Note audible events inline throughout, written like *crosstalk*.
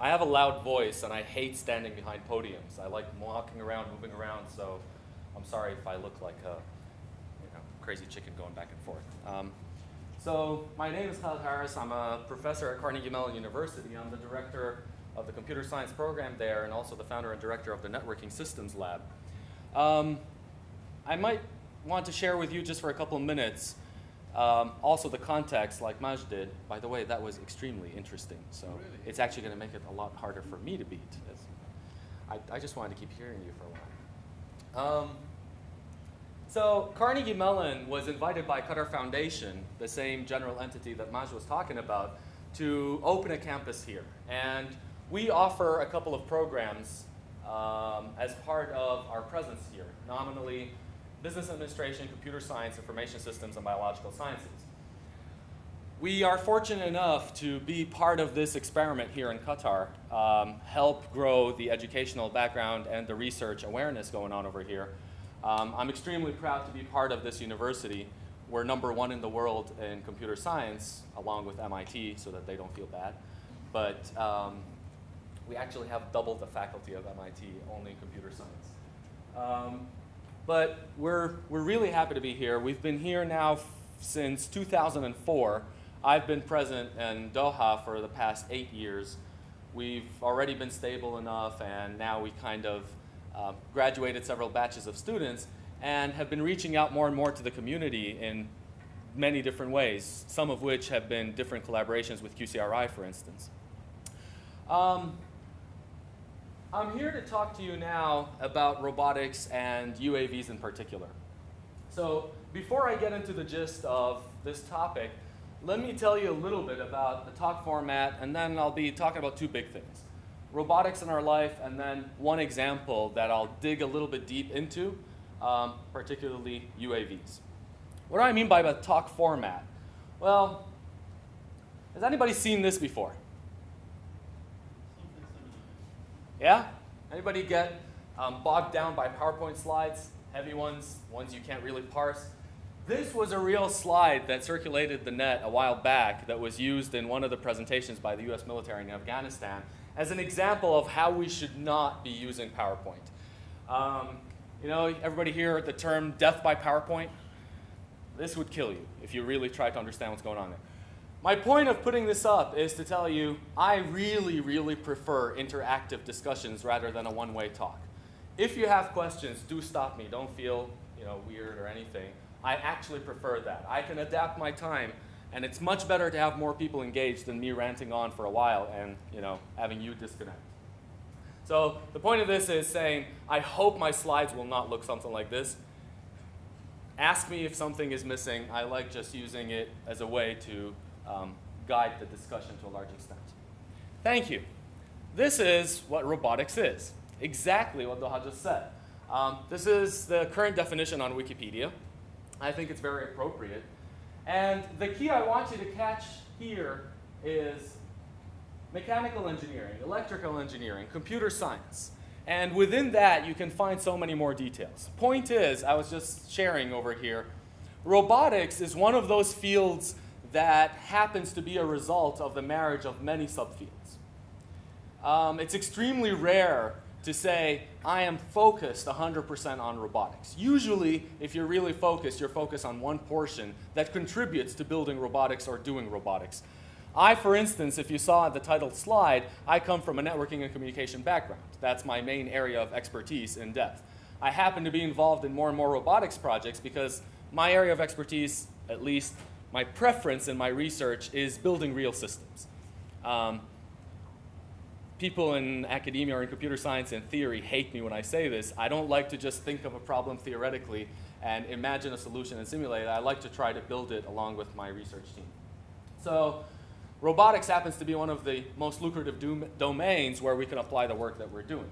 I have a loud voice and I hate standing behind podiums. I like walking around, moving around, so I'm sorry if I look like a you know, crazy chicken going back and forth. Um, so my name is Khaled Harras. I'm a professor at Carnegie Mellon University. I'm the director of the computer science program there and also the founder and director of the Networking Systems Lab. Um, I might want to share with you just for a couple of minutes um, also the context like Maj did. By the way, that was extremely interesting. So Really? it's actually going to make it a lot harder for me to beat. I, I just wanted to keep hearing you for a while. Um, so Carnegie Mellon was invited by Qatar Foundation, the same general entity that Maj was talking about, to open a campus here. And we offer a couple of programs um, as part of our presence here, nominally business administration, computer science, information systems, and biological sciences. We are fortunate enough to be part of this experiment here in Qatar, um, help grow the educational background and the research awareness going on over here. Um, I'm extremely proud to be part of this university. We're number one in the world in computer science, along with MIT, so that they don't feel bad. But um, we actually have double the faculty of MIT only in computer science. But we're, we're really happy to be here. We've been here now since 2004. I've been present in Doha for the past eight years. We've already been stable enough, and now we kind of um, graduated several batches of students and have been reaching out more and more to the community in many different ways, some of which have been different collaborations with QCRI, for instance. Um, I'm here to talk to you now about robotics and UAVs in particular. So before I get into the gist of this topic, let me tell you a little bit about the talk format, and then I'll be talking about two big things. Robotics in our life, and then one example that I'll dig a little bit deep into, um, particularly UAVs. What do I mean by the talk format? Well, has anybody seen this before? Yeah? Anybody get um, bogged down by PowerPoint slides? Heavy ones, ones you can't really parse? This was a real slide that circulated the net a while back that was used in one of the presentations by the US military in Afghanistan as an example of how we should not be using PowerPoint. Um, you know, everybody hear the term death by PowerPoint? This would kill you if you really tried to understand what's going on there. My point of putting this up is to tell you I really, really prefer interactive discussions rather than a one-way talk. If you have questions, do stop me. Don't feel you know, weird or anything. I actually prefer that. I can adapt my time, and it's much better to have more people engaged than me ranting on for a while and you know, having you disconnect. So the point of this is saying, I hope my slides will not look something like this. Ask me if something is missing. I like just using it as a way to um, guide the discussion to a large extent. Thank you. This is what robotics is. Exactly what Doha just said. Um, this is the current definition on Wikipedia. I think it's very appropriate. And the key I want you to catch here is mechanical engineering, electrical engineering, computer science. And within that, you can find so many more details. Point is, I was just sharing over here, robotics is one of those fields that happens to be a result of the marriage of many subfields. Um, it's extremely rare to say, I am focused 100% on robotics. Usually, if you're really focused, you're focused on one portion that contributes to building robotics or doing robotics. I, for instance, if you saw the titled slide, I come from a networking and communication background. That's my main area of expertise in depth. I happen to be involved in more and more robotics projects because my area of expertise, at least my preference in my research, is building real systems. Um, people in academia or in computer science and theory hate me when I say this. I don't like to just think of a problem theoretically and imagine a solution and simulate it. I like to try to build it along with my research team. So robotics happens to be one of the most lucrative dom domains where we can apply the work that we're doing.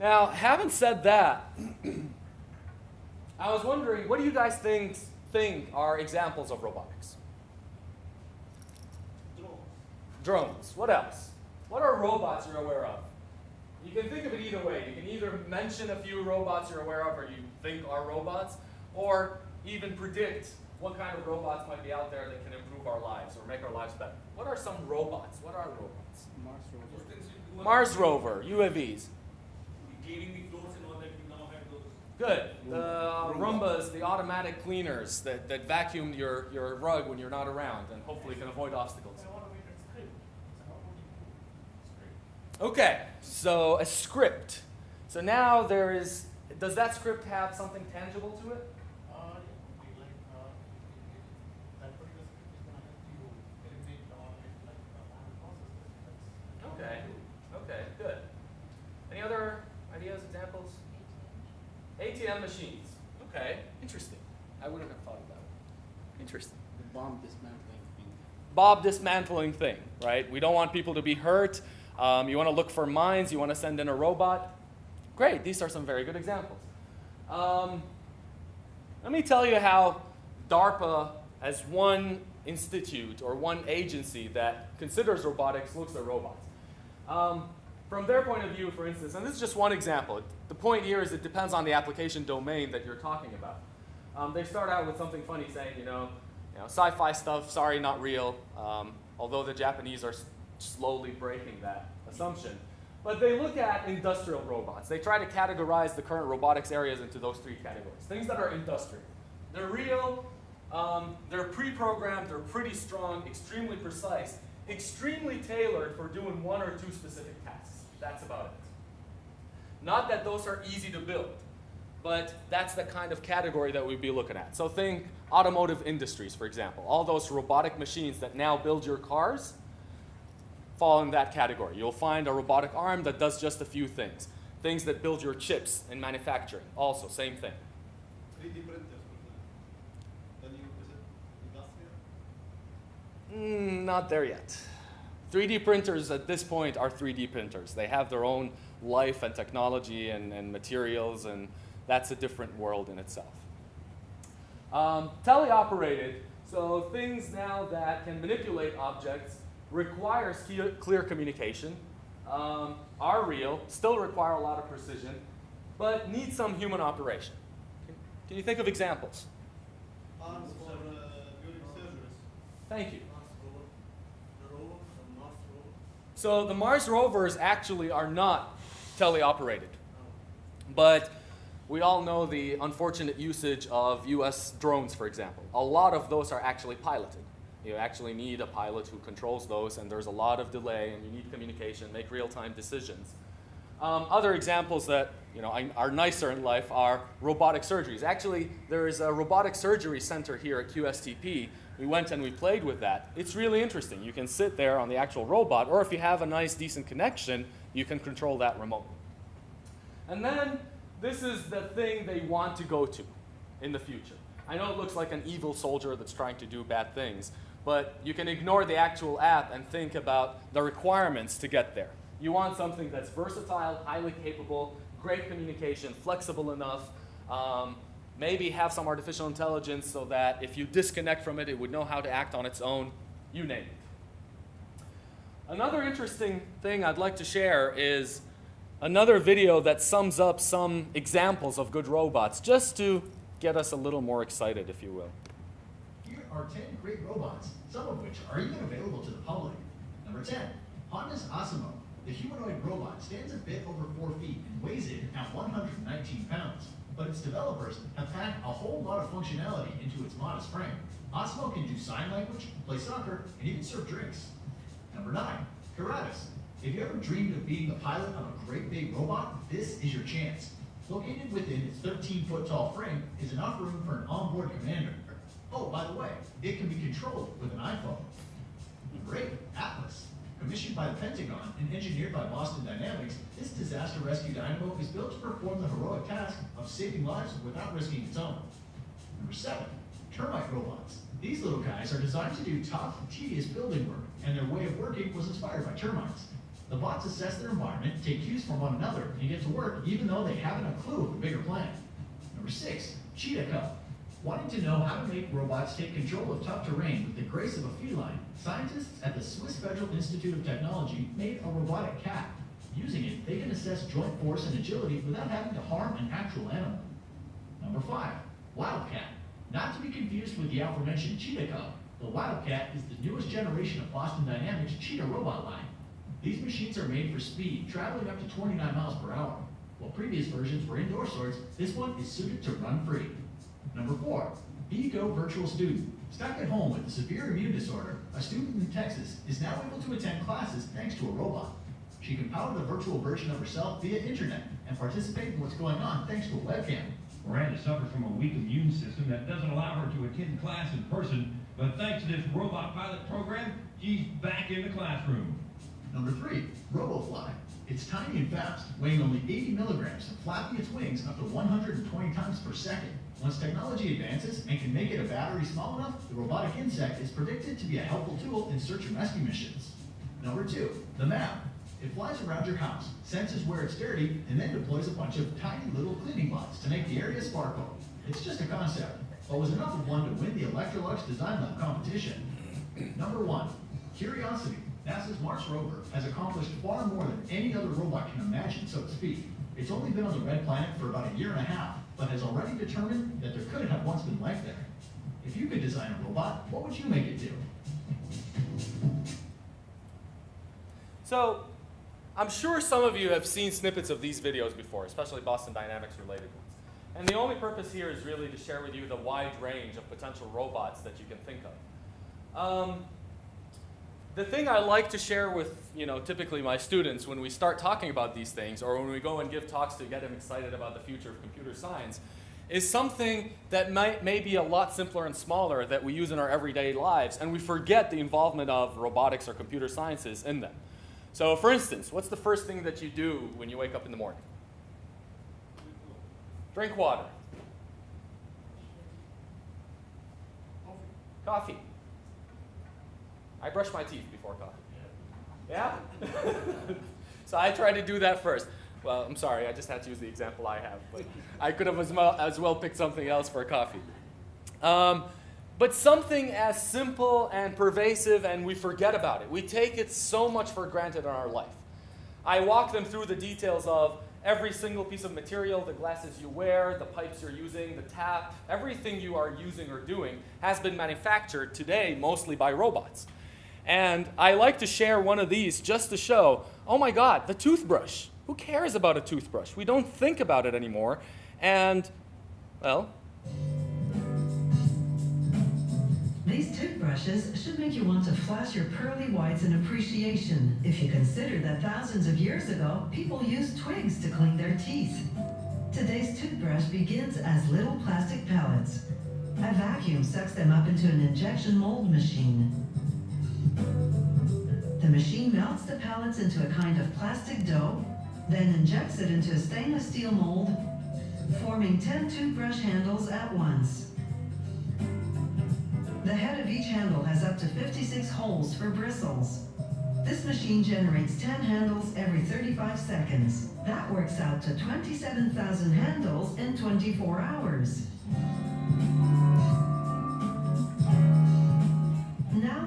Now, having said that, *clears throat* I was wondering, what do you guys think, think are examples of robotics? Drones. What else? What are robots you're aware of? You can think of it either way. You can either mention a few robots you're aware of or you think are robots, or even predict what kind of robots might be out there that can improve our lives or make our lives better. What are some robots? What are robots? Mars rover. Those things you do on- Mars rover, UAVs. Cleaning the floors and all that, we now have those. Good. The Roomba's the automatic cleaners that, that vacuum your, your rug when you're not around and hopefully can avoid obstacles. Okay, so a script. So now there is, does that script have something tangible to it? Uh, yeah, we like, uh, that particular script is gonna help you eliminate or like, uh, manual processes. That's- Okay, okay, good. Any other ideas, examples? ATM machines. Okay, interesting. I wouldn't have thought of that. Interesting. The bomb dismantling thing. Bob dismantling thing, right? We don't want people to be hurt. Um, you want to look for mines. You want to send in a robot. Great. These are some very good examples. Um, let me tell you how DARPA, as one institute or one agency that considers robotics, looks at robots. Um, from their point of view, for instance, and this is just one example. The point here is it depends on the application domain that you're talking about. Um, they start out with something funny saying, you know, you know, sci-fi stuff, sorry, not real, um, although the Japanese are slowly breaking that assumption. But they look at industrial robots. They try to categorize the current robotics areas into those three categories. Things that are industrial. They're real, um, they're pre-programmed, they're pretty strong, extremely precise, extremely tailored for doing one or two specific tasks. That's about it. Not that those are easy to build, but that's the kind of category that we'd be looking at. So think automotive industries, for example. All those robotic machines that now build your cars fall in that category. You'll find a robotic arm that does just a few things. Things that build your chips in manufacturing, also, same thing. 3D printers, the new, is it industrial? Mm, not there yet. 3D printers at this point are 3D printers. They have their own life and technology and, and materials, and that's a different world in itself. Um, teleoperated, so things now that can manipulate objects requires clear, clear communication, um, are real, still require a lot of precision, but need some human operation. Can, can you think of examples? Arms for uh. Thank you. Mars rover, the rover, the Mars rover. So the Mars rovers actually are not teleoperated. But we all know the unfortunate usage of US drones, for example. A lot of those are actually piloted. You actually need a pilot who controls those, and there's a lot of delay, and you need communication, make real-time decisions. Um, other examples that you know are- are nicer in life are robotic surgeries. Actually, there is a robotic surgery center here at QSTP. We went and we played with that. It's really interesting. You can sit there on the actual robot, or if you have a nice, decent connection, you can control that remotely. And then this is the thing they want to go to in the future. I know it looks like an evil soldier that's trying to do bad things, but you can ignore the actual app and think about the requirements to get there. You want something that's versatile, highly capable, great communication, flexible enough, um, maybe have some artificial intelligence so that if you disconnect from it, it would know how to act on its own, you name it. Another interesting thing I'd like to share is another video that sums up some examples of good robots, just to get us a little more excited, if you will. Here are 10 great robots, some of which are even available to the public. Number 10, Honda's Asimo. The humanoid robot stands a bit over 4 feet and weighs in at 119 pounds. But its developers have packed a whole lot of functionality into its modest frame. Asimo can do sign language, play soccer, and even serve drinks. Number 9, Kuratas. If you ever dreamed of being the pilot of a great big robot, this is your chance. Located within its 13 foot tall frame is enough room for an onboard commander. Oh, by the way, it can be controlled with an iPhone. Number 8, Atlas. Commissioned by the Pentagon and engineered by Boston Dynamics, this disaster rescue dynamo is built to perform the heroic task of saving lives without risking its own. Number 7, termite robots. These little guys are designed to do tough, tedious building work, and their way of working was inspired by termites. The bots assess their environment, take cues from one another, and get to work even though they haven't a clue of the bigger plan. Number 6, Cheetah Cub. Wanting to know how to make robots take control of tough terrain with the grace of a feline, scientists at the Swiss Federal Institute of Technology made a robotic cat. Using it, they can assess joint force and agility without having to harm an actual animal. Number 5. Wildcat. Not to be confused with the aforementioned Cheetah Cub, the Wildcat is the newest generation of Boston Dynamics Cheetah robot line. These machines are made for speed, traveling up to 29 miles per hour. While previous versions were indoor sorts, this one is suited to run free. Number four, VGo Virtual Student. Stuck at home with a severe immune disorder, a student in Texas is now able to attend classes thanks to a robot. She can power the virtual version of herself via internet and participate in what's going on thanks to a webcam. Miranda suffers from a weak immune system that doesn't allow her to attend class in person, but thanks to this robot pilot program, she's back in the classroom. Number three, RoboFly. It's tiny and fast, weighing only 80 milligrams and flapping its wings up to 120 times per second. Once technology advances and can make it a battery small enough, the robotic insect is predicted to be a helpful tool in search and rescue missions. Number two, the Mab. It flies around your house, senses where it's dirty, and then deploys a bunch of tiny little cleaning bots to make the area sparkle. It's just a concept, but was enough of one to win the Electrolux Design Lab competition. Number one, Curiosity. NASA's Mars rover has accomplished far more than any other robot can imagine, so to speak. It's only been on the red planet for about a year and a half, but has already determined that there could have once been life there. If you could design a robot, what would you make it do? So, I'm sure some of you have seen snippets of these videos before, especially Boston Dynamics related ones. And the only purpose here is really to share with you the wide range of potential robots that you can think of. Um, the thing I like to share with, you know, typically my students when we start talking about these things or when we go and give talks to get them excited about the future of computer science is something that might, may be a lot simpler and smaller that we use in our everyday lives and we forget the involvement of robotics or computer sciences in them. So for instance, what's the first thing that you do when you wake up in the morning? Drink water. Coffee. I brush my teeth before coffee. Yeah? *laughs* so I try to do that first. Well, I'm sorry, I just had to use the example I have, but I could have as well, as well picked something else for coffee. Um, but something as simple and pervasive, and we forget about it. We take it so much for granted in our life. I walk them through the details of every single piece of material, the glasses you wear, the pipes you're using, the tap, everything you are using or doing has been manufactured today mostly by robots. And I like to share one of these just to show, oh my God, the toothbrush. Who cares about a toothbrush? We don't think about it anymore. And, well, These toothbrushes should make you want to flash your pearly whites in appreciation if you consider that thousands of years ago, people used twigs to clean their teeth. Today's toothbrush begins as little plastic pellets. A vacuum sucks them up into an injection mold machine. The machine melts the pellets into a kind of plastic dough, then injects it into a stainless steel mold, forming 10 toothbrush handles at once. The head of each handle has up to 56 holes for bristles. This machine generates 10 handles every 35 seconds. That works out to 27,000 handles in 24 hours.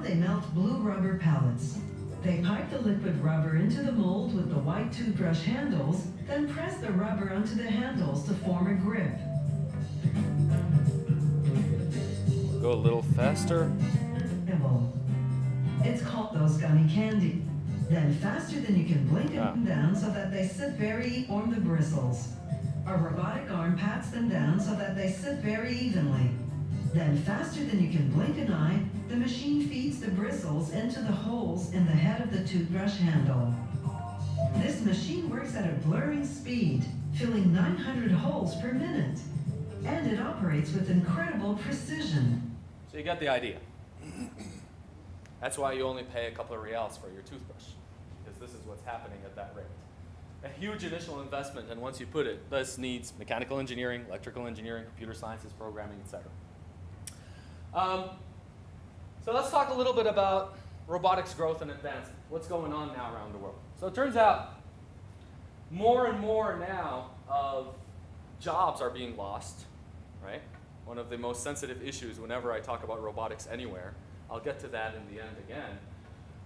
They melt blue rubber pellets. They pipe the liquid rubber into the mold with the white toothbrush handles, then press the rubber onto the handles to form a grip. go a little faster. It's called those gummy candy. Then faster than you can blink ah. them down so that they sit very on the bristles. A robotic arm pats them down so that they sit very evenly. Then faster than you can blink an eye, the machine feeds the bristles into the holes in the head of the toothbrush handle. This machine works at a blurring speed, filling 900 holes per minute. And it operates with incredible precision. So you get the idea. That's why you only pay a couple of reals for your toothbrush, because this is what's happening at that rate. A huge initial investment, and once you put it, this needs mechanical engineering, electrical engineering, computer sciences, programming, etc. Um, so let's talk a little bit about robotics growth and advancement. What's going on now around the world? So it turns out more and more now of jobs are being lost, right? One of the most sensitive issues whenever I talk about robotics anywhere. I'll get to that in the end again.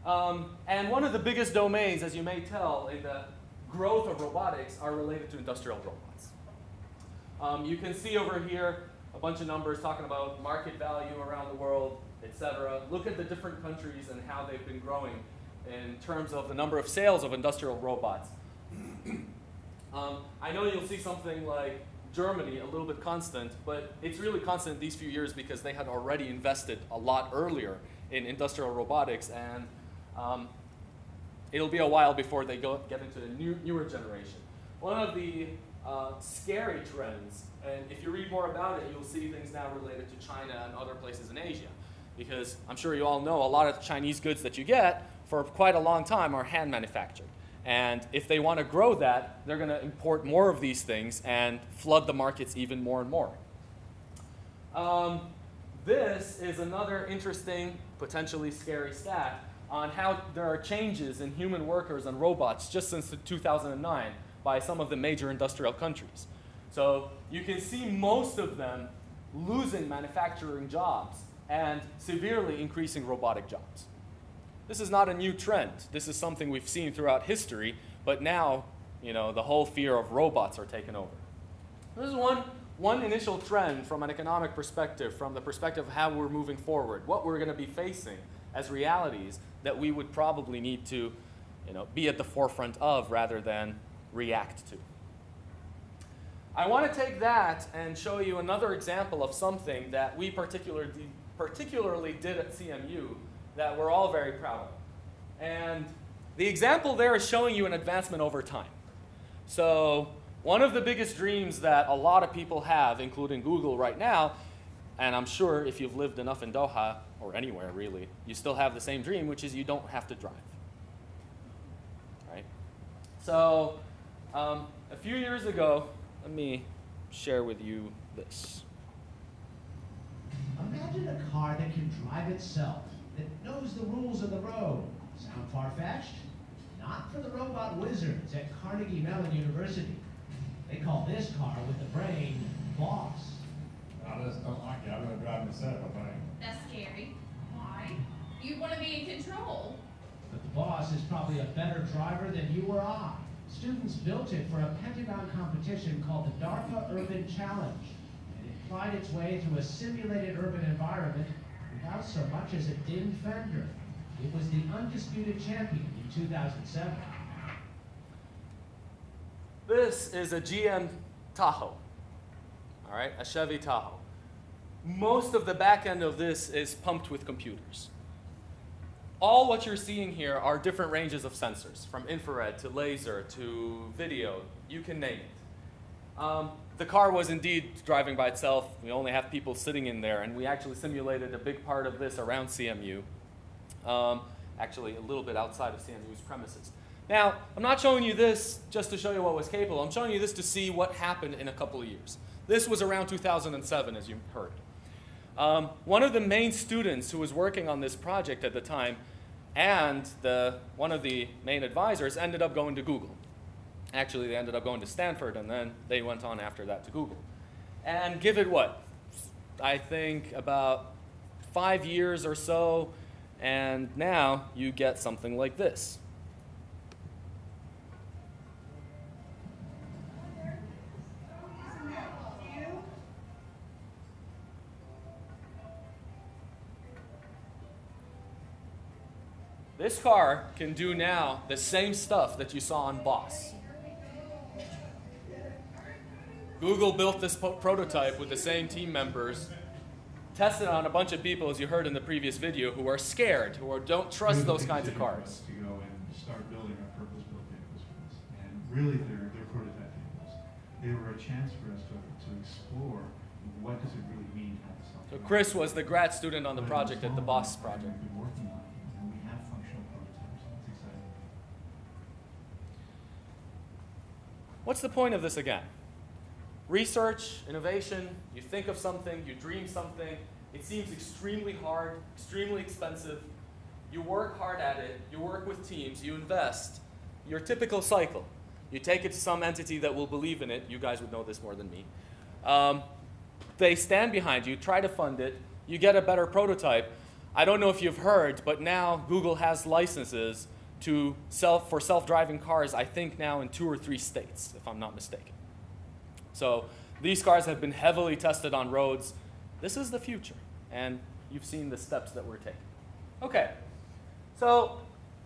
Um, and one of the biggest domains, as you may tell, in the growth of robotics are related to industrial robots. Um, you can see over here a bunch of numbers talking about market value around the world, etc. Look at the different countries and how they've been growing in terms of the number of sales of industrial robots. *clears throat* um, I know you'll see something like Germany a little bit constant, but it's really constant these few years because they had already invested a lot earlier in industrial robotics, and um, it'll be a while before they go, get into the new, newer generation. One of the uh, scary trends, and if you read more about it, you'll see things now related to China and other places in Asia. Because I'm sure you all know a lot of Chinese goods that you get for quite a long time are hand manufactured. And if they want to grow that, they're going to import more of these things and flood the markets even more and more. Um, this is another interesting, potentially scary stat on how there are changes in human workers and robots just since 2009 by some of the major industrial countries. So you can see most of them losing manufacturing jobs and severely increasing robotic jobs. This is not a new trend. This is something we've seen throughout history, but now, you know, the whole fear of robots are taken over. This is one, one initial trend from an economic perspective, from the perspective of how we're moving forward, what we're going to be facing as realities that we would probably need to, you know, be at the forefront of rather than react to. I want to take that and show you another example of something that we particularly, particularly did at CMU that we're all very proud of. And the example there is showing you an advancement over time. So one of the biggest dreams that a lot of people have, including Google right now, and I'm sure if you've lived enough in Doha, or anywhere really, you still have the same dream, which is you don't have to drive. Right? So um, a few years ago, let me share with you this. Imagine a car that can drive itself that knows the rules of the road. Sound far-fetched? Not for the robot wizards at Carnegie Mellon University. They call this car with the brain boss. I just don't like it. I'm gonna drive myself, I think. That's scary. Why? You want to be in control. But the boss is probably a better driver than you or I. Students built it for a Pentagon competition called the DARPA Urban Challenge. And it plied its way through a simulated urban environment without so much as a dim fender. It was the undisputed champion in 2007. This is a GM Tahoe, all right, a Chevy Tahoe. Most of the back end of this is pumped with computers. All what you're seeing here are different ranges of sensors, from infrared to laser to video, you can name it. Um, the car was indeed driving by itself. We only have people sitting in there, and we actually simulated a big part of this around CMU, um, actually a little bit outside of CMU's premises. Now, I'm not showing you this just to show you what was capable. I'm showing you this to see what happened in a couple of years. This was around 2007, as you heard. Um, one of the main students who was working on this project at the time and the, one of the main advisors ended up going to Google. Actually, they ended up going to Stanford, and then they went on after that to Google. And give it what? I think about five years or so, and now you get something like this. This car can do now the same stuff that you saw on Boss. Google built this prototype with the same team members, tested on a bunch of people, as you heard in the previous video, who are scared, who are, don't trust those kinds of cars. To go and start building our purpose-built vehicles and really they're, they're prototype vehicles. They were a chance for us to, to explore what does it really mean to have a So Chris was the grad student on the project at the Boss project. What's the point of this again? Research, innovation, you think of something, you dream something, it seems extremely hard, extremely expensive. You work hard at it, you work with teams, you invest. Your typical cycle. You take it to some entity that will believe in it, you guys would know this more than me. Um, they stand behind you, try to fund it, you get a better prototype. I don't know if you've heard, but now Google has licenses to self, for self-driving cars, I think now in two or three states, if I'm not mistaken. So These cars have been heavily tested on roads. This is the future, and you've seen the steps that we're taking. Okay, so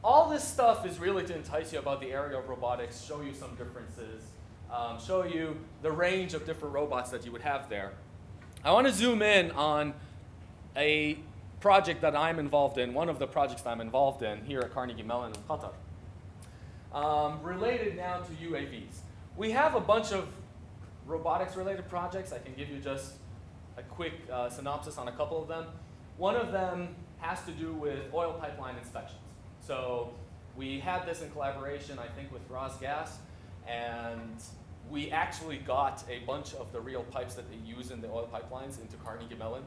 all this stuff is really to entice you about the area of robotics, show you some differences, um, show you the range of different robots that you would have there. I want to zoom in on a project that I'm involved in, one of the projects that I'm involved in here at Carnegie Mellon in Qatar, um, related now to UAVs. We have a bunch of robotics related projects. I can give you just a quick uh, synopsis on a couple of them. One of them has to do with oil pipeline inspections. So we had this in collaboration, I think, with RasGas, and we actually got a bunch of the real pipes that they use in the oil pipelines into Carnegie Mellon.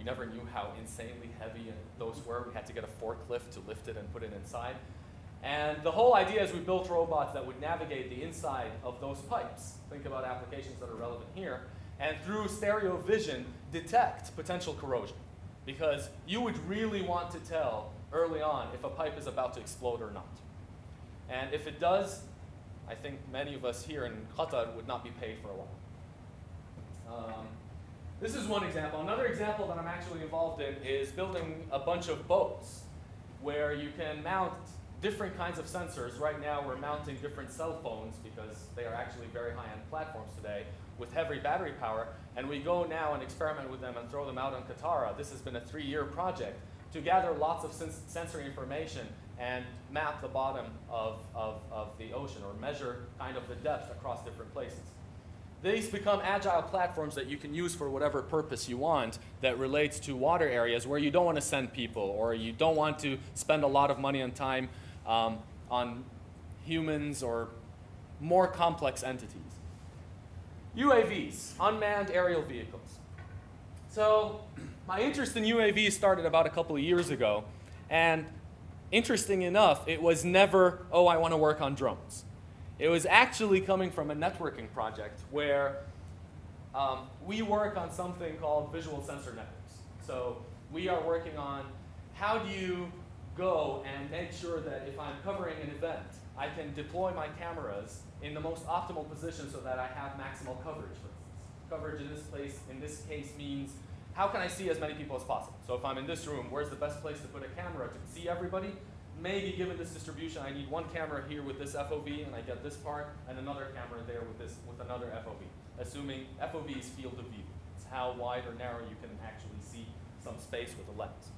We never knew how insanely heavy those were. We had to get a forklift to lift it and put it inside. And the whole idea is we built robots that would navigate the inside of those pipes. Think about applications that are relevant here. And through stereo vision, detect potential corrosion. Because you would really want to tell early on if a pipe is about to explode or not. And if it does, I think many of us here in Qatar would not be paid for a while. Um, this is one example. Another example that I'm actually involved in is building a bunch of boats where you can mount different kinds of sensors. Right now we're mounting different cell phones because they are actually very high-end platforms today with heavy battery power. And we go now and experiment with them and throw them out on Katara. This has been a three-year project to gather lots of sens sensory information and map the bottom of, of, of the ocean or measure kind of the depth across different places. These become agile platforms that you can use for whatever purpose you want that relates to water areas where you don't want to send people or you don't want to spend a lot of money and time um, on humans or more complex entities. UAVs, unmanned aerial vehicles. So my interest in UAVs started about a couple of years ago, and interesting enough, it was never, oh, I want to work on drones. It was actually coming from a networking project where um, we work on something called visual sensor networks. So we are working on how do you go and make sure that if I'm covering an event, I can deploy my cameras in the most optimal position so that I have maximal coverage, for instance. Coverage in this place, in this case, means how can I see as many people as possible? So if I'm in this room, where's the best place to put a camera to see everybody? Maybe given this distribution, I need one camera here with this FOV, and I get this part, and another camera there with this with another FOV. Assuming FOV is field of view. It's how wide or narrow you can actually see some space with a lens.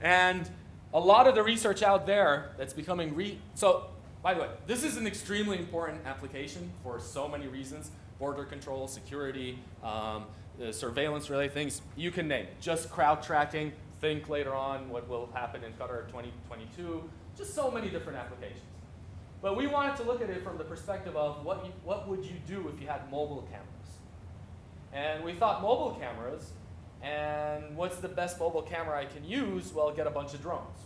And a lot of the research out there that's becoming re so by the way, this is an extremely important application for so many reasons. Border control, security, um, surveillance related things, you can name it. Just crowd tracking, think later on what will happen in Qatar 2022, just so many different applications. But we wanted to look at it from the perspective of what, you, what would you do if you had mobile cameras? And we thought mobile cameras, and what's the best mobile camera I can use? Well, get a bunch of drones.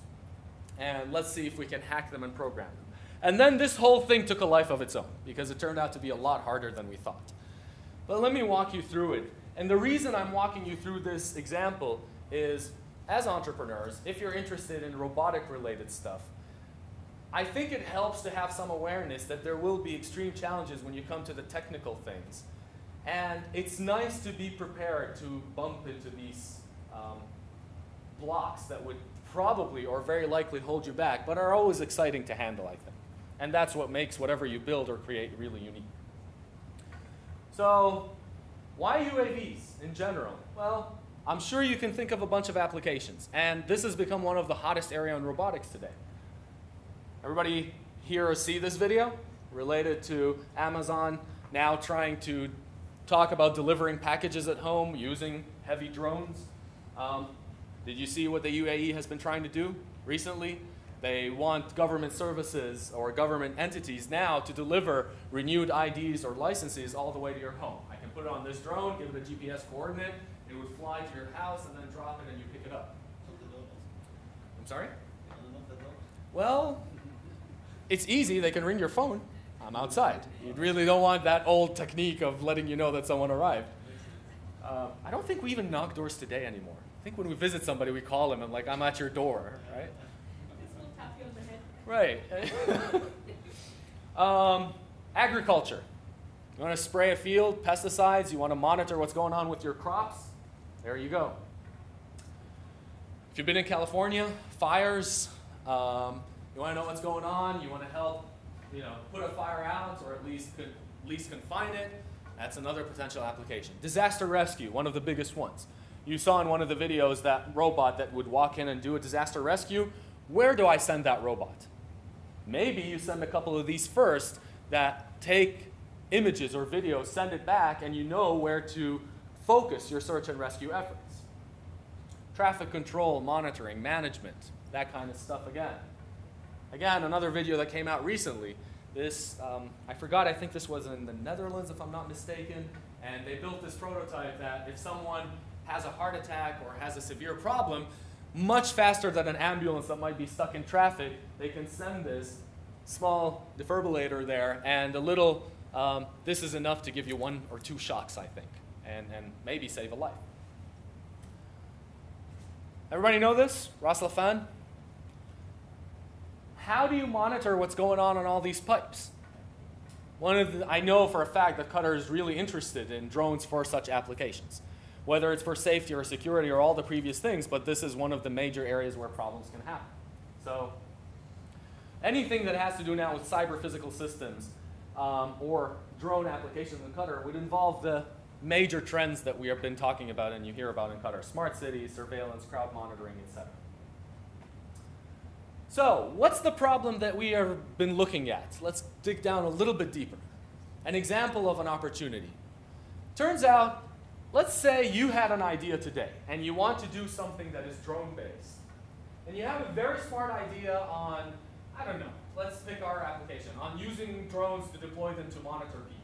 And let's see if we can hack them and program them. And then this whole thing took a life of its own, because it turned out to be a lot harder than we thought. But let me walk you through it. And the reason I'm walking you through this example is as entrepreneurs, if you're interested in robotic related stuff, I think it helps to have some awareness that there will be extreme challenges when you come to the technical things. And it's nice to be prepared to bump into these um, blocks that would probably or very likely hold you back, but are always exciting to handle, I think. And that's what makes whatever you build or create really unique. So, why UAVs in general? Well, I'm sure you can think of a bunch of applications, and this has become one of the hottest area in robotics today. Everybody hear or see this video related to Amazon now trying to talk about delivering packages at home using heavy drones? Um, did you see what the UAE has been trying to do recently? They want government services or government entities now to deliver renewed IDs or licenses all the way to your home. I can put it on this drone, give it a GPS coordinate, it would fly to your house and then drop it and you pick it up. I'm sorry? Well, it's easy. They can ring your phone. I'm outside. You really don't want that old technique of letting you know that someone arrived. Uh, I don't think we even knock doors today anymore. I think when we visit somebody, we call them and like, I'm at your door, right? Right. *laughs* um, agriculture. You want to spray a field, pesticides, you want to monitor what's going on with your crops? There you go. If you've been in California, fires, um, you want to know what's going on, you want to help, you know, put a fire out or at least, con- at least confine it, that's another potential application. Disaster rescue, one of the biggest ones. You saw in one of the videos that robot that would walk in and do a disaster rescue. Where do I send that robot? Maybe you send a couple of these first that take images or videos, send it back, and you know where to focus your search and rescue efforts. Traffic control, monitoring, management, that kind of stuff again. Again, another video that came out recently. This, um, I forgot, I think this was in the Netherlands, if I'm not mistaken, and they built this prototype that if someone has a heart attack or has a severe problem, much faster than an ambulance that might be stuck in traffic, they can send this small defibrillator there, and a little, um, this is enough to give you one or two shocks, I think, and, and maybe save a life. Everybody know this? Ras Laffan? How do you monitor what's going on on all these pipes? One of the, I know for a fact that Qatar is really interested in drones for such applications, whether it's for safety or security or all the previous things, but this is one of the major areas where problems can happen. So anything that has to do now with cyber physical systems um, or drone applications in Qatar would involve the major trends that we have been talking about and you hear about in Qatar, smart cities, surveillance, crowd monitoring, etc. So, what's the problem that we have been looking at? Let's dig down a little bit deeper. An example of an opportunity. Turns out, let's say you had an idea today and you want to do something that is drone based. And you have a very smart idea on, I don't know, let's pick our application, on using drones to deploy them to monitor people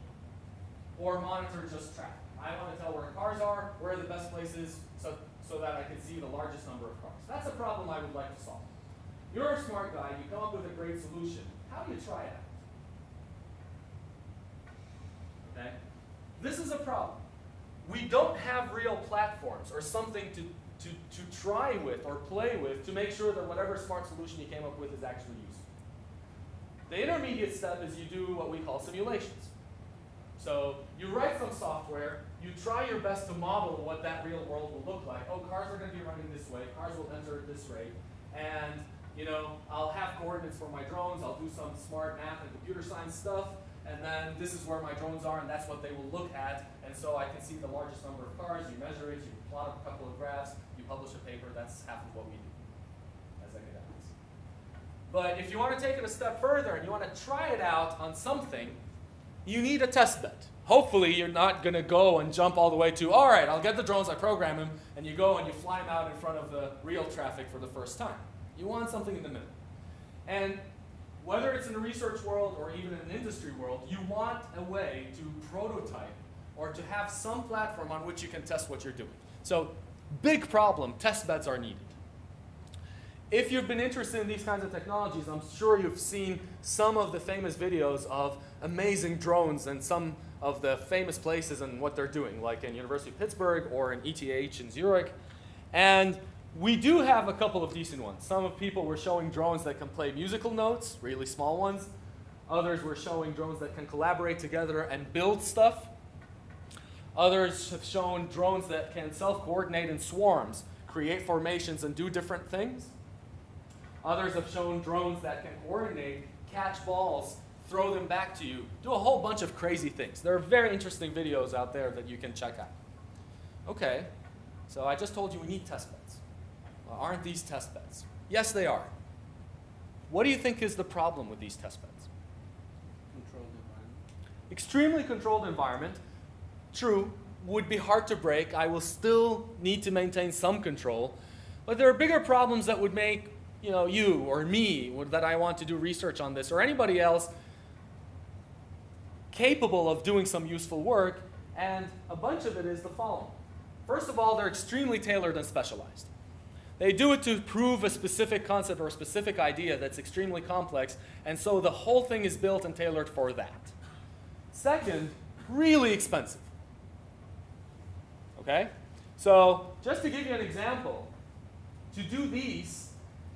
or monitor just traffic. I want to tell where cars are, where are the best places so, so that I can see the largest number of cars. That's a problem I would like to solve. You're a smart guy, you come up with a great solution. How do you try it out? Okay? This is a problem. We don't have real platforms or something to, to, to try with or play with to make sure that whatever smart solution you came up with is actually useful. The intermediate step is you do what we call simulations. So you write some software, you try your best to model what that real world will look like. Oh, cars are going to be running this way, cars will enter at this rate, and you know, I'll have coordinates for my drones, I'll do some smart math and computer science stuff, and then this is where my drones are, and that's what they will look at, and so I can see the largest number of cars, you measure it, you plot a couple of graphs, you publish a paper, that's half of what we do as academics. But if you want to take it a step further and you want to try it out on something, you need a test bed. Hopefully you're not going to go and jump all the way to, all right, I'll get the drones, I program them, and you go and you fly them out in front of the real traffic for the first time. You want something in the middle. And whether it's in the research world or even in an industry world, you want a way to prototype or to have some platform on which you can test what you're doing. So, big problem, test beds are needed. If you've been interested in these kinds of technologies, I'm sure you've seen some of the famous videos of amazing drones and some of the famous places and what they're doing, like in University of Pittsburgh or in ETH in Zurich. And we do have a couple of decent ones. Some of people were showing drones that can play musical notes, really small ones. Others were showing drones that can collaborate together and build stuff. Others have shown drones that can self-coordinate in swarms, create formations and do different things. Others have shown drones that can coordinate, catch balls, throw them back to you, do a whole bunch of crazy things. There are very interesting videos out there that you can check out. Okay, so I just told you we need test beds. Well, aren't these test beds? Yes, they are. What do you think is the problem with these test beds? Controlled environment. Extremely controlled environment. True, would be hard to break. I will still need to maintain some control. But there are bigger problems that would make you know, you or me that I want to do research on this or anybody else capable of doing some useful work. And a bunch of it is the following. First of all, they're extremely tailored and specialized. They do it to prove a specific concept or a specific idea that's extremely complex, and so the whole thing is built and tailored for that. Second, really expensive. Okay? So, just to give you an example, to do these,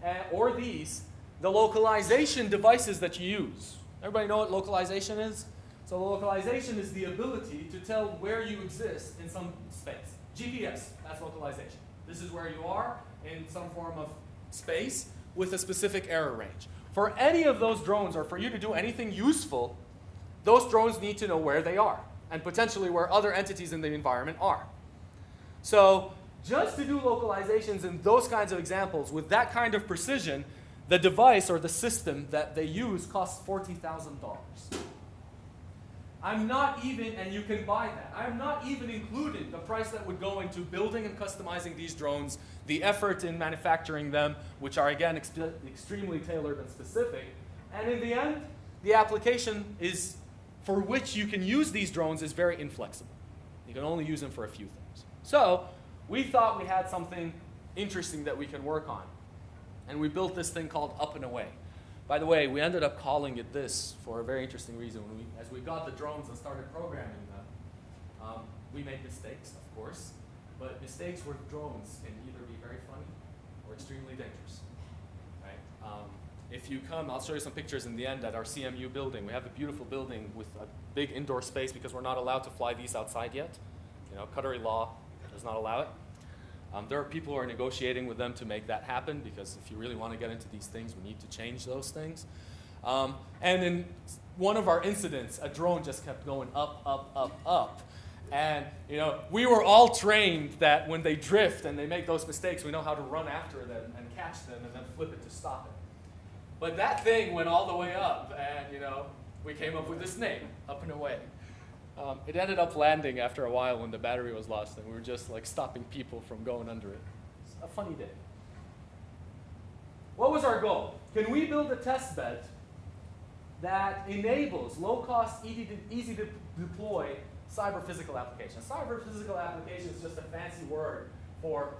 uh, or these, the localization devices that you use. Everybody know what localization is? So localization is the ability to tell where you exist in some space. GPS, that's localization. This is where you are in some form of space with a specific error range. For any of those drones or for you to do anything useful, those drones need to know where they are and potentially where other entities in the environment are. So just to do localizations in those kinds of examples with that kind of precision, the device or the system that they use costs $40,000. I'm not even, and you can buy that, I'm not even including the price that would go into building and customizing these drones, the effort in manufacturing them, which are again ex extremely tailored and specific. And in the end, the application is for which you can use these drones is very inflexible. You can only use them for a few things. So we thought we had something interesting that we can work on. And we built this thing called Up and Away. By the way, we ended up calling it this for a very interesting reason. We, as we got the drones and started programming them, um, we made mistakes, of course. But mistakes with drones can either be very funny or extremely dangerous. Right? Um, if you come, I'll show you some pictures in the end at our CMU building. We have a beautiful building with a big indoor space because we're not allowed to fly these outside yet. You know, Qatari law does not allow it. Um, there are people who are negotiating with them to make that happen because if you really want to get into these things, we need to change those things. Um, and in one of our incidents, a drone just kept going up, up, up, up. And you know, we were all trained that when they drift and they make those mistakes, we know how to run after them and catch them and then flip it to stop it. But that thing went all the way up, and you know, we came up with this name, Up and Away. Um, it ended up landing after a while when the battery was lost, and we were just like stopping people from going under it. It's a funny day. What was our goal? Can we build a test bed that enables low-cost, easy to, easy to deploy cyber physical applications? Cyber physical application is just a fancy word for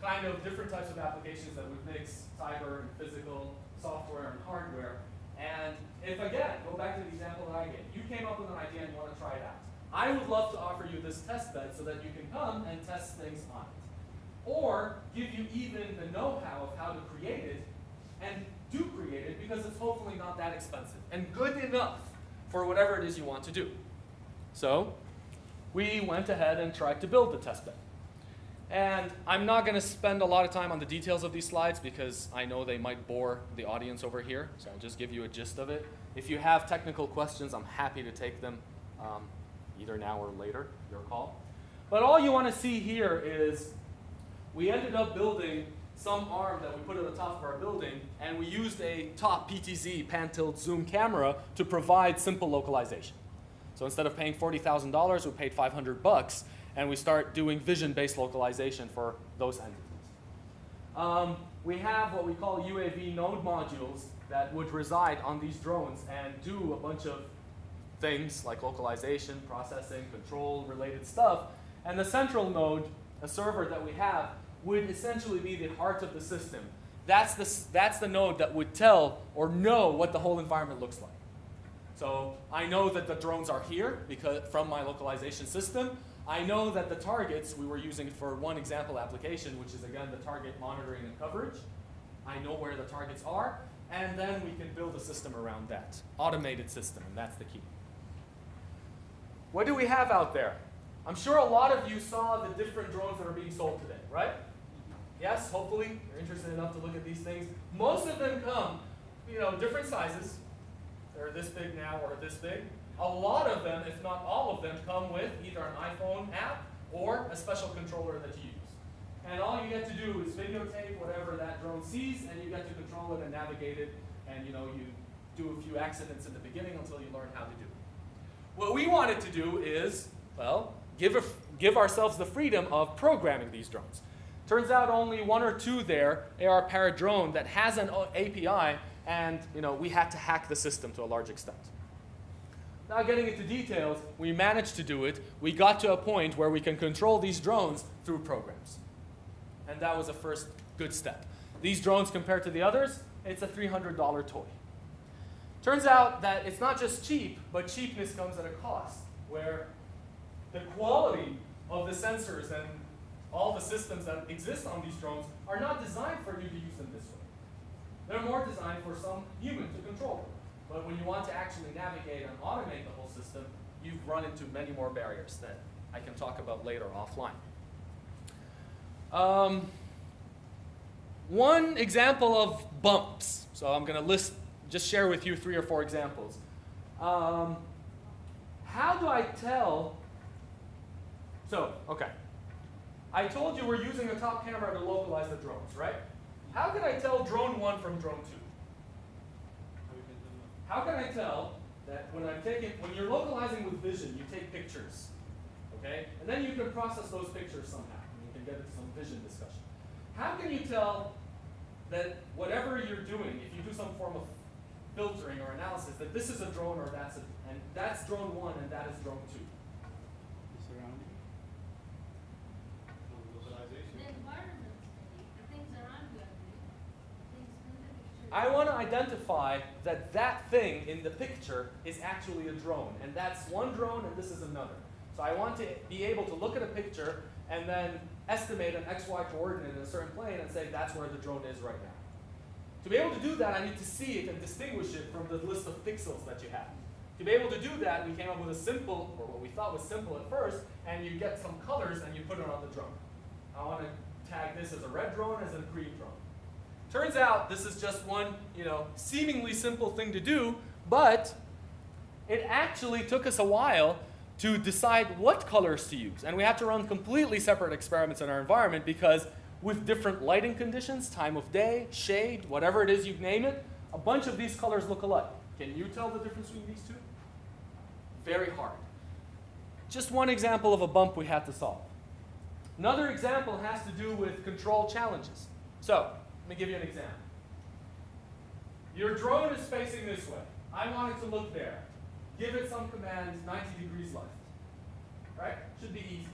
kind of different types of applications that would mix cyber and physical software and hardware and if again, go back to the example that I gave, you came up with an idea and you want to try it out. I would love to offer you this test bed so that you can come and test things on it. Or give you even the know-how of how to create it and do create it because it's hopefully not that expensive and good enough for whatever it is you want to do. So we went ahead and tried to build the test bed. And I'm not going to spend a lot of time on the details of these slides because I know they might bore the audience over here, so I'll just give you a gist of it. If you have technical questions, I'm happy to take them um, either now or later, your call. But all you want to see here is we ended up building some arm that we put at the top of our building, and we used a top PTZ pan-tilt zoom camera to provide simple localization. So instead of paying $40,000, we paid 500 bucks, and we start doing vision-based localization for those entities. Um, we have what we call UAV node modules that would reside on these drones and do a bunch of things like localization, processing, control related stuff. And the central node, a server that we have, would essentially be the heart of the system. That's the, that's the node that would tell or know what the whole environment looks like. So I know that the drones are here because from my localization system. I know that the targets we were using for one example application, which is again the target monitoring and coverage. I know where the targets are, and then we can build a system around that. Automated system, and that's the key. What do we have out there? I'm sure a lot of you saw the different drones that are being sold today, right? Yes, hopefully you're interested enough to look at these things. Most of them come, you know, different sizes. They're this big now or this big. A lot of them, if not all of them, come with either an iPhone app or a special controller that you use. And all you get to do is videotape whatever that drone sees, and you get to control it and navigate it, and you know you do a few accidents in the beginning until you learn how to do it. What we wanted to do is, well, give, a, give ourselves the freedom of programming these drones. Turns out only one or two there, AR Parrot drone, that has an uh, API, and you know we had to hack the system to a large extent. Now getting into details, we managed to do it. We got to a point where we can control these drones through programs. And that was a first good step. These drones compared to the others, it's a $300 toy. Turns out that it's not just cheap, but cheapness comes at a cost, where the quality of the sensors and all the systems that exist on these drones are not designed for you to use them this way. They're more designed for some human to control them. But when you want to actually navigate and automate the whole system, you've run into many more barriers that I can talk about later offline. Um, one example of bumps. So I'm going to list, just share with you three or four examples. Um, how do I tell? So, okay. I told you we're using a top camera to localize the drones, right? How can I tell drone one from drone two? How can I tell that when I'm taking, when you're localizing with vision, you take pictures, okay? And then you can process those pictures somehow. And you can get into some vision discussion. How can you tell that whatever you're doing, if you do some form of filtering or analysis, that this is a drone or that's a, and that's drone one and that is drone two? Localization. The environment study, the things around you, I believe. Things in the picture. I want to identify that that thing in the picture is actually a drone, and that's one drone and this is another. So I want to be able to look at a picture and then estimate an XY coordinate in a certain plane and say that's where the drone is right now. To be able to do that, I need to see it and distinguish it from the list of pixels that you have. To be able to do that, we came up with a simple, or what we thought was simple at first, and you get some colors and you put it on the drone. I want to tag this as a red drone, as a green drone. Turns out this is just one, you know, seemingly simple thing to do, but it actually took us a while to decide what colors to use. And we had to run completely separate experiments in our environment because with different lighting conditions, time of day, shade, whatever it is you name it, a bunch of these colors look alike. Can you tell the difference between these two? Very hard. Just one example of a bump we had to solve. Another example has to do with control challenges. So, let me give you an example. Your drone is facing this way. I want it to look there. Give it some command 90 degrees left. Right? Should be easy.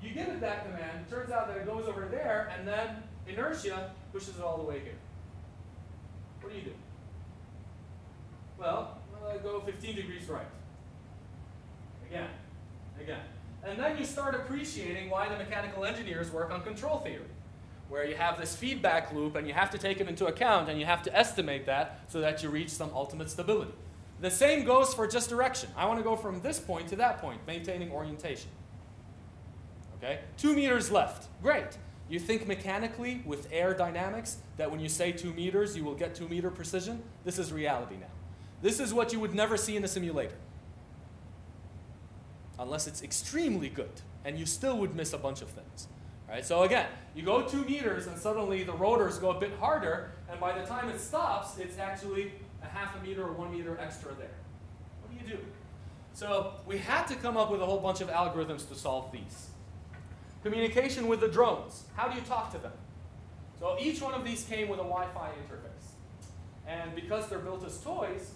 You give it that command, it turns out that it goes over there, and then inertia pushes it all the way here. What do you do? Well, I go 15 degrees right. Again, again. And then you start appreciating why the mechanical engineers work on control theory, where you have this feedback loop and you have to take it into account and you have to estimate that so that you reach some ultimate stability. The same goes for just direction. I want to go from this point to that point, maintaining orientation. Okay? Two meters left. Great. You think mechanically with air dynamics that when you say two meters, you will get two meter precision? This is reality now. This is what you would never see in a simulator. Unless it's extremely good, and you still would miss a bunch of things. Right? So again, you go two meters and suddenly the rotors go a bit harder, and by the time it stops, it's actually a half a meter or one meter extra there. What do you do? So we had to come up with a whole bunch of algorithms to solve these. Communication with the drones. How do you talk to them? So each one of these came with a Wi-Fi interface. And because they're built as toys,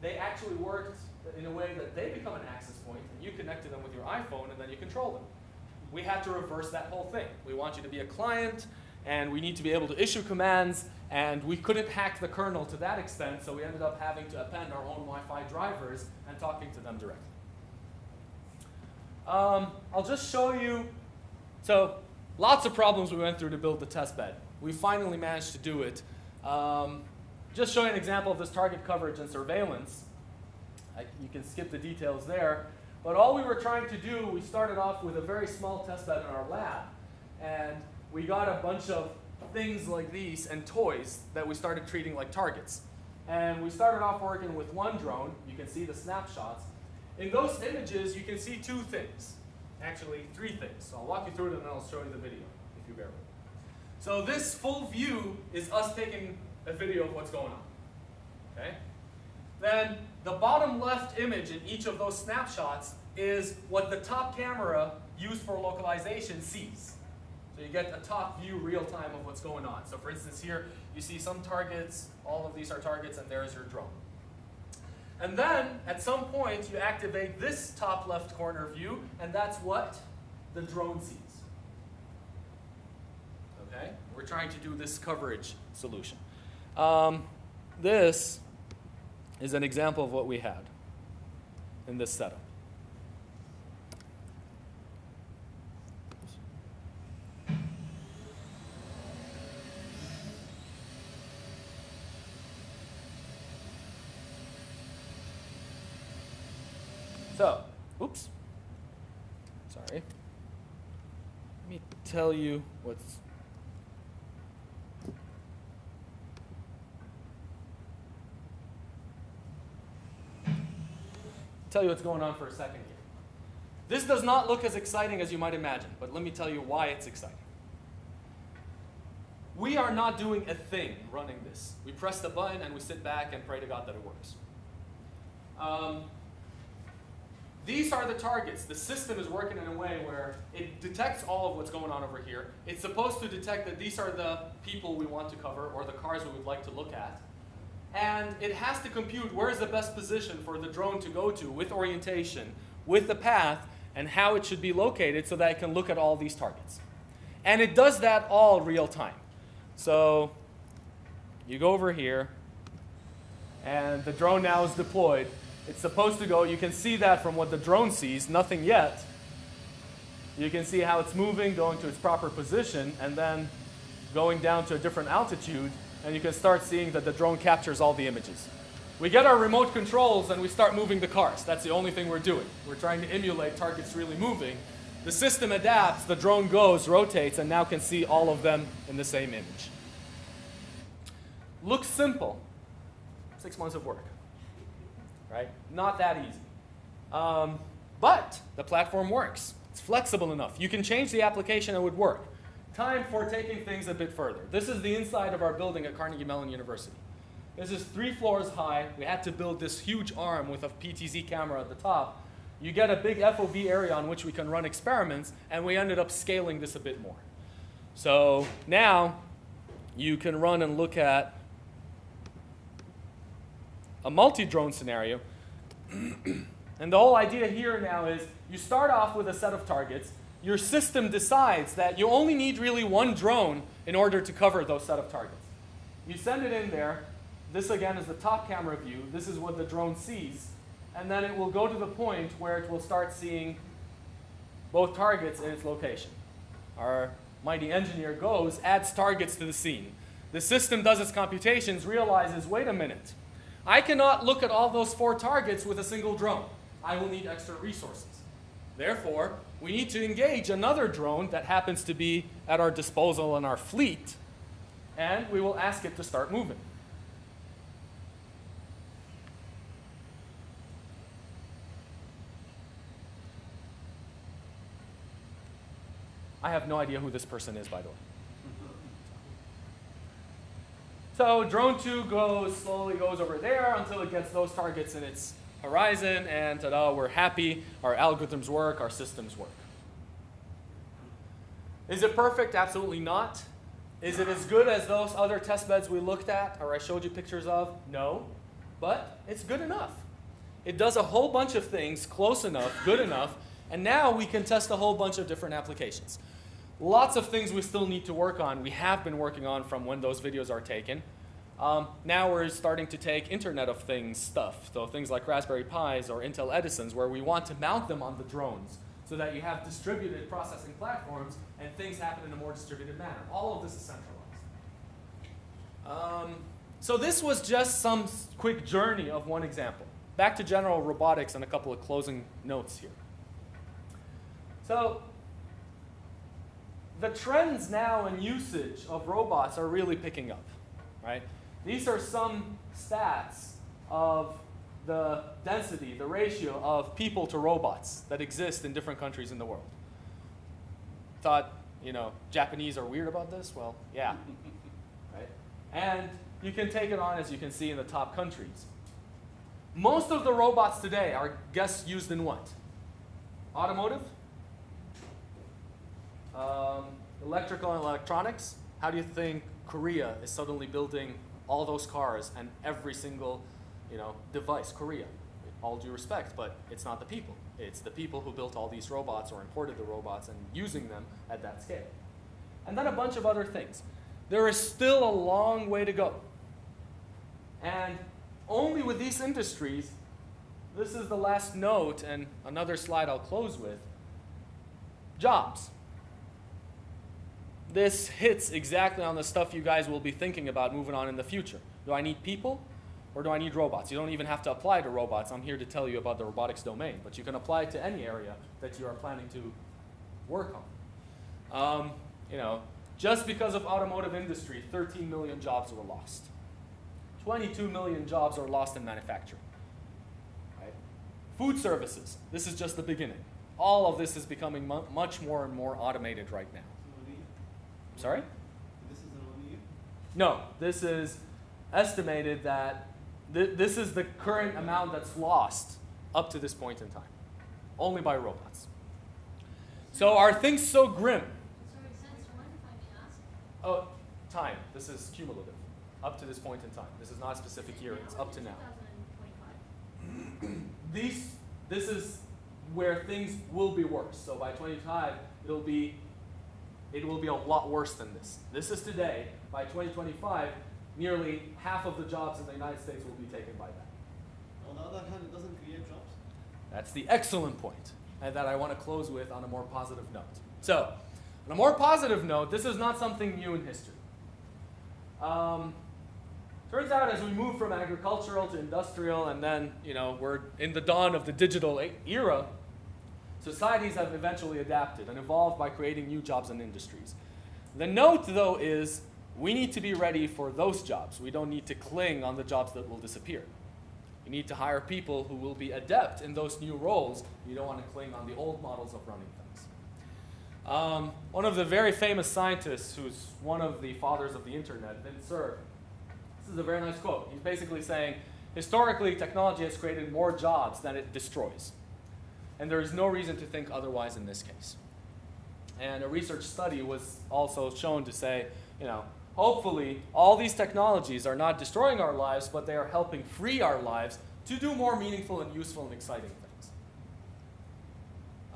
they actually worked in a way that they become an access point, and you connect to them with your iPhone, and then you control them. We had to reverse that whole thing. We want you to be a client, and we need to be able to issue commands, and we couldn't hack the kernel to that extent, so we ended up having to append our own Wi-Fi drivers and talking to them directly. Um, I'll just show you, so lots of problems we went through to build the test bed. We finally managed to do it. Um, just showing an example of this target coverage and surveillance. I, you can skip the details there. But all we were trying to do, we started off with a very small test bed in our lab. And we got a bunch of things like these and toys that we started treating like targets. And we started off working with one drone. You can see the snapshots. In those images, you can see two things. Actually, three things. So I'll walk you through it and then I'll show you the video, if you bear with me. So this full view is us taking a video of what's going on. Okay? Then the bottom left image in each of those snapshots is what the top camera used for localization sees. So you get a top view real time of what's going on. So for instance here, you see some targets, all of these are targets, and there's your drone. And then, at some point, you activate this top left corner view, and that's what the drone sees. Okay? We're trying to do this coverage solution. Um, this is an example of what we had in this setup. So, oops, sorry. Let me tell you what's Tell you what's going on for a second here. This does not look as exciting as you might imagine, but let me tell you why it's exciting. We are not doing a thing running this. We press the button and we sit back and pray to God that it works. Um, these are the targets. The system is working in a way where it detects all of what's going on over here. It's supposed to detect that these are the people we want to cover or the cars we would like to look at. And it has to compute where is the best position for the drone to go to with orientation, with the path, and how it should be located so that it can look at all these targets. And it does that all real time. So you go over here, and the drone now is deployed. It's supposed to go, you can see that from what the drone sees, nothing yet. You can see how it's moving, going to its proper position, and then going down to a different altitude, and you can start seeing that the drone captures all the images. We get our remote controls and we start moving the cars. That's the only thing we're doing. We're trying to emulate targets really moving. The system adapts, the drone goes, rotates, and now can see all of them in the same image. Looks simple. Six months of work. Right? Not that easy. Um, but the platform works. It's flexible enough. You can change the application, and it would work. Time for taking things a bit further. This is the inside of our building at Carnegie Mellon University. This is three floors high. We had to build this huge arm with a PTZ camera at the top. You get a big FOV area on which we can run experiments, and we ended up scaling this a bit more. So now you can run and look at a multi-drone scenario. *clears throat* and the whole idea here now is you start off with a set of targets. Your system decides that you only need really one drone in order to cover those set of targets. You send it in there. This again is the top camera view. This is what the drone sees. And then it will go to the point where it will start seeing both targets in its location. Our mighty engineer goes, adds targets to the scene. The system does its computations, realizes, wait a minute, I cannot look at all those four targets with a single drone. I will need extra resources. Therefore, we need to engage another drone that happens to be at our disposal in our fleet, and we will ask it to start moving. I have no idea who this person is, by the way. So drone two goes slowly goes over there until it gets those targets in its horizon, and ta-da, we're happy. Our algorithms work, our systems work. Is it perfect? Absolutely not. Is it as good as those other test beds we looked at or I showed you pictures of? No. But it's good enough. It does a whole bunch of things close enough, good enough, and now we can test a whole bunch of different applications. Lots of things we still need to work on. We have been working on from when those videos are taken. Um, now we're starting to take Internet of Things stuff, so things like Raspberry Pis or Intel Edisons, where we want to mount them on the drones so that you have distributed processing platforms and things happen in a more distributed manner. All of this is centralized. Um, so this was just some quick journey of one example. Back to general robotics and a couple of closing notes here. So the trends now in usage of robots are really picking up, right? These are some stats of the density, the ratio of people to robots that exist in different countries in the world. Thought, you know, Japanese are weird about this? Well, yeah, *laughs* right? And you can take it on as you can see in the top countries. Most of the robots today are, guess, used in what? Automotive? Um, electrical and electronics. How do you think Korea is suddenly building all those cars and every single you know, device, Korea? All due respect, but it's not the people. It's the people who built all these robots or imported the robots and using them at that scale. And then a bunch of other things. There is still a long way to go. And only with these industries, this is the last note and another slide I'll close with, jobs this hits exactly on the stuff you guys will be thinking about moving on in the future. Do I need people? Or do I need robots? You don't even have to apply to robots. I'm here to tell you about the robotics domain, but you can apply to any area that you are planning to work on. Um, you know, just because of automotive industry, 13 million jobs were lost. 22 million jobs are lost in manufacturing. Right? Food services, this is just the beginning. All of this is becoming mu- much more and more automated right now. So only, Sorry? this is an only year? No, this is estimated that th- this is the current amount that's lost up to this point in time, only by robots. So are things so grim? Sorry, since when, if I may ask? Oh, time. This is cumulative, up to this point in time. This is not a specific year. It's up to now. 2025. These, this is where things will be worse. So by 25, it'll be, it will be a lot worse than this. This is today. By 2025, nearly half of the jobs in the United States will be taken by that. On the other hand, it doesn't create jobs. That's the excellent point, and that I want to close with on a more positive note. So, on a more positive note, this is not something new in history. Um, turns out, as we move from agricultural to industrial, and then you know we're in the dawn of the digital era, societies have eventually adapted and evolved by creating new jobs and industries. The note, though, is we need to be ready for those jobs. We don't need to cling on the jobs that will disappear. You need to hire people who will be adept in those new roles. You don't want to cling on the old models of running things. Um, one of the very famous scientists, who's one of the fathers of the internet, Vint Cerf, this is a very nice quote. He's basically saying, historically, technology has created more jobs than it destroys. And there is no reason to think otherwise in this case. And a research study was also shown to say, you know, hopefully all these technologies are not destroying our lives, but they are helping free our lives to do more meaningful and useful and exciting things.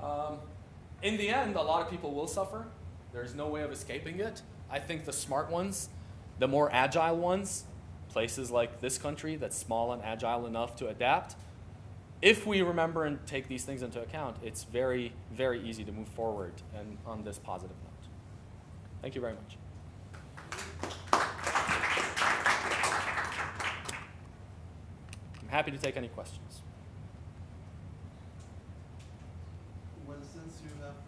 Um, in the end, a lot of people will suffer. There's no way of escaping it. I think the smart ones, the more agile ones, places like this country that's small and agile enough to adapt, if we remember and take these things into account, it's very, very easy to move forward and on this positive note. Thank you very much. I'm happy to take any questions. You have